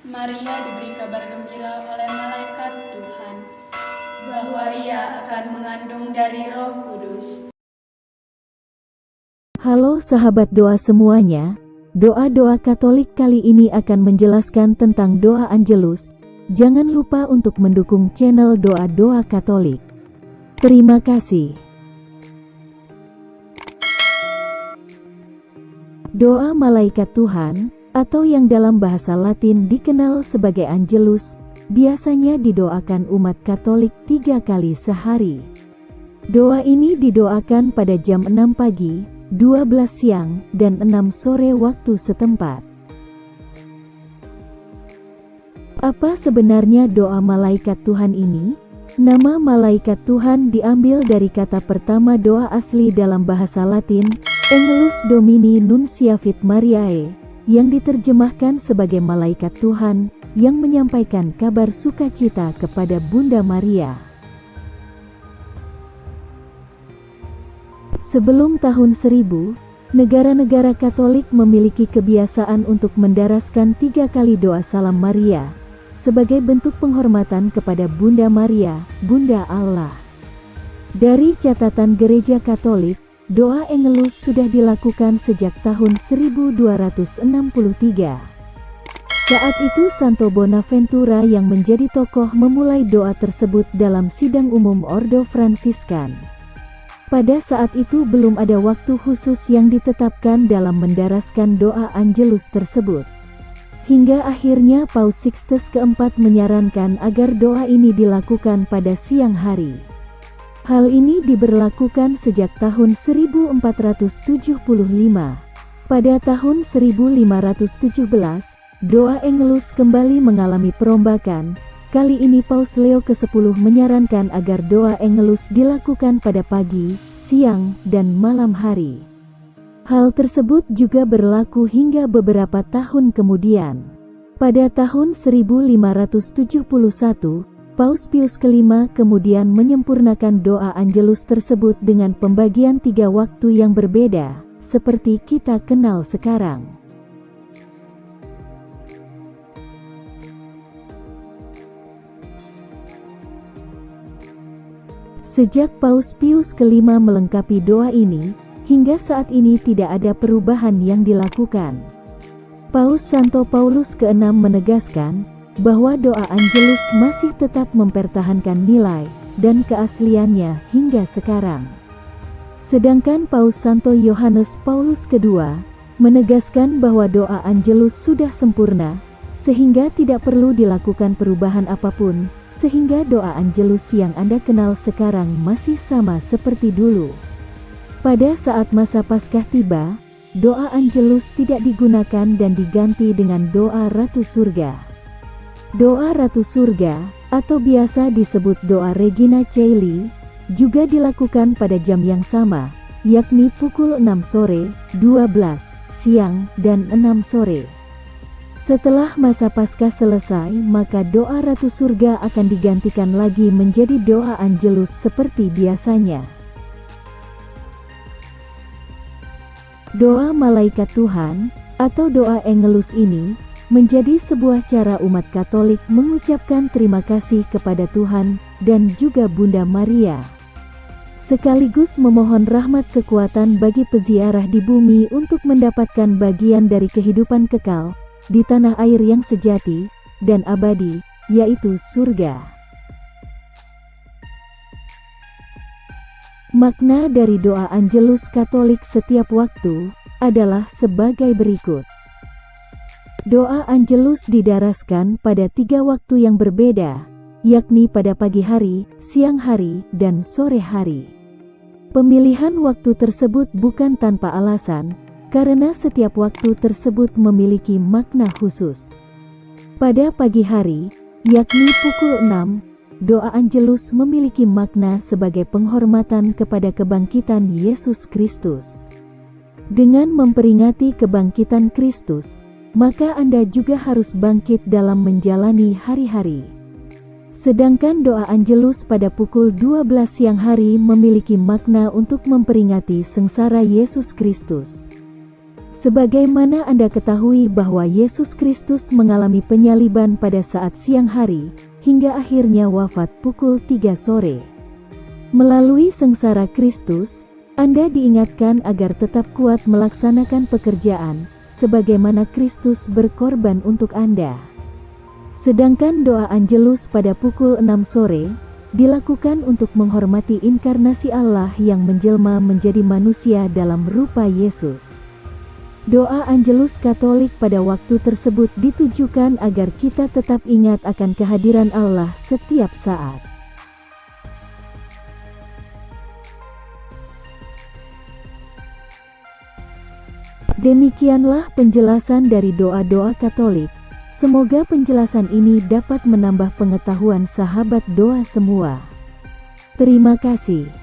Maria diberi kabar gembira oleh malaikat Tuhan bahwa ia akan mengandung dari Roh Kudus. Halo sahabat doa semuanya, doa-doa Katolik kali ini akan menjelaskan tentang doa Angelus. Jangan lupa untuk mendukung channel doa-doa Katolik. Terima kasih. Doa malaikat Tuhan, atau yang dalam bahasa Latin dikenal sebagai Angelus, biasanya didoakan umat Katolik tiga kali sehari. Doa ini didoakan pada jam 6 pagi, 12 siang, dan 6 sore waktu setempat. Apa sebenarnya doa malaikat Tuhan ini? Nama malaikat Tuhan diambil dari kata pertama doa asli dalam bahasa Latin, Angelus Domini Nunciavit Mariae, yang diterjemahkan sebagai malaikat Tuhan, yang menyampaikan kabar sukacita kepada Bunda Maria. Sebelum tahun 1000, negara-negara Katolik memiliki kebiasaan untuk mendaraskan tiga kali doa salam Maria, sebagai bentuk penghormatan kepada Bunda Maria, Bunda Allah. Dari catatan Gereja Katolik, doa Angelus sudah dilakukan sejak tahun 1263. Saat itu Santo Bonaventura yang menjadi tokoh memulai doa tersebut dalam sidang umum Ordo Fransiskan. Pada saat itu belum ada waktu khusus yang ditetapkan dalam mendaraskan doa Angelus tersebut. Hingga akhirnya Paus Sixtus keempat menyarankan agar doa ini dilakukan pada siang hari. Hal ini diberlakukan sejak tahun 1475. Pada tahun 1517, doa Angelus kembali mengalami perombakan. Kali ini Paus Leo ke-10 menyarankan agar doa Angelus dilakukan pada pagi, siang, dan malam hari. Hal tersebut juga berlaku hingga beberapa tahun kemudian. Pada tahun 1571, Paus Pius kelima kemudian menyempurnakan doa Angelus tersebut dengan pembagian tiga waktu yang berbeda, seperti kita kenal sekarang. Sejak Paus Pius kelima melengkapi doa ini, hingga saat ini tidak ada perubahan yang dilakukan. Paus Santo Paulus ke-6 menegaskan, bahwa doa Angelus masih tetap mempertahankan nilai dan keasliannya hingga sekarang. Sedangkan Paus Santo Yohanes Paulus II menegaskan bahwa doa Angelus sudah sempurna, sehingga tidak perlu dilakukan perubahan apa pun, sehingga doa Angelus yang Anda kenal sekarang masih sama seperti dulu. Pada saat masa Paskah tiba, doa Angelus tidak digunakan dan diganti dengan doa Ratu Surga. Doa Ratu Surga, atau biasa disebut doa Regina Caeli, juga dilakukan pada jam yang sama, yakni pukul 6 sore, 12 siang, dan 6 sore. Setelah masa Paskah selesai, maka doa Ratu Surga akan digantikan lagi menjadi doa Angelus seperti biasanya. Doa Malaikat Tuhan, atau doa Angelus ini, menjadi sebuah cara umat Katolik mengucapkan terima kasih kepada Tuhan dan juga Bunda Maria. Sekaligus memohon rahmat kekuatan bagi peziarah di bumi untuk mendapatkan bagian dari kehidupan kekal di tanah air yang sejati dan abadi, yaitu surga. Makna dari doa Angelus Katolik setiap waktu adalah sebagai berikut. Doa Angelus didaraskan pada tiga waktu yang berbeda, yakni pada pagi hari, siang hari, dan sore hari. Pemilihan waktu tersebut bukan tanpa alasan, karena setiap waktu tersebut memiliki makna khusus. Pada pagi hari, yakni pukul 6, doa Angelus memiliki makna sebagai penghormatan kepada kebangkitan Yesus Kristus. Dengan memperingati kebangkitan Kristus, maka Anda juga harus bangkit dalam menjalani hari-hari. Sedangkan doa Angelus pada pukul 12 siang hari memiliki makna untuk memperingati sengsara Yesus Kristus. Sebagaimana Anda ketahui bahwa Yesus Kristus mengalami penyaliban pada saat siang hari, hingga akhirnya wafat pukul 3 sore. Melalui sengsara Kristus, Anda diingatkan agar tetap kuat melaksanakan pekerjaan, sebagaimana Kristus berkorban untuk Anda. Sedangkan doa Angelus pada pukul 6 sore, dilakukan untuk menghormati inkarnasi Allah yang menjelma menjadi manusia dalam rupa Yesus. Doa Angelus Katolik pada waktu tersebut ditujukan agar kita tetap ingat akan kehadiran Allah setiap saat. Demikianlah penjelasan dari doa-doa Katolik. Semoga penjelasan ini dapat menambah pengetahuan sahabat doa semua. Terima kasih.